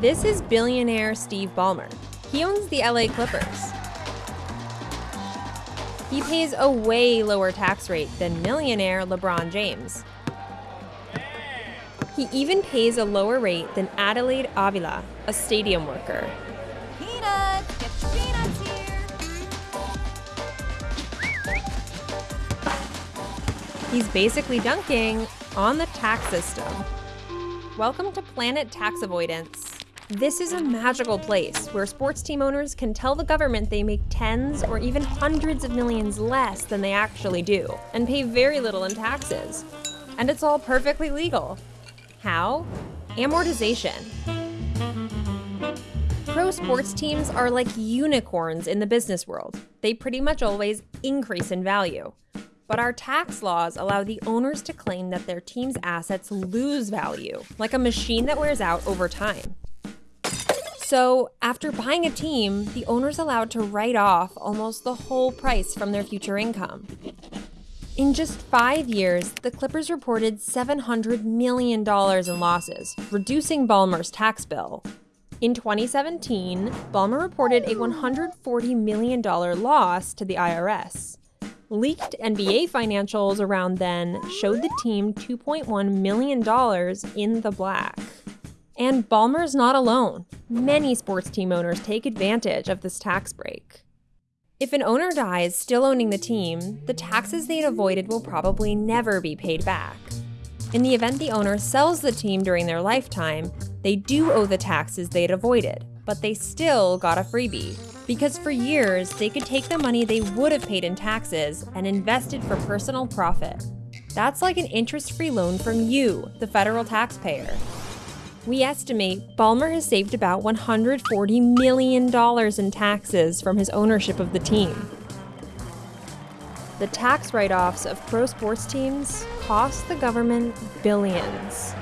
This is billionaire Steve Ballmer. He owns the LA Clippers. He pays a way lower tax rate than millionaire LeBron James. He even pays a lower rate than Adelaide Avila, a stadium worker. Peanuts! Get your peanuts here! He's basically dunking on the tax system. Welcome to Planet Tax Avoidance. This is a magical place where sports team owners can tell the government they make tens or even hundreds of millions less than they actually do and pay very little in taxes. And it's all perfectly legal. How? Amortization. Pro sports teams are like unicorns in the business world. They pretty much always increase in value. But our tax laws allow the owners to claim that their team's assets lose value, like a machine that wears out over time. So, after buying a team, the owner's allowed to write off almost the whole price from their future income. In just five years, the Clippers reported $700 million in losses, reducing Ballmer's tax bill. In 2017, Ballmer reported a $140 million loss to the IRS. Leaked NBA financials around then showed the team $2.1 million in the black. And Ballmer's not alone. Many sports team owners take advantage of this tax break. If an owner dies still owning the team, the taxes they'd avoided will probably never be paid back. In the event the owner sells the team during their lifetime, they do owe the taxes they'd avoided, but they still got a freebie. Because for years, they could take the money they would have paid in taxes and invest it for personal profit. That's like an interest free loan from you, the federal taxpayer. We estimate Ballmer has saved about $140 million in taxes from his ownership of the team. The tax write offs of pro sports teams cost the government billions.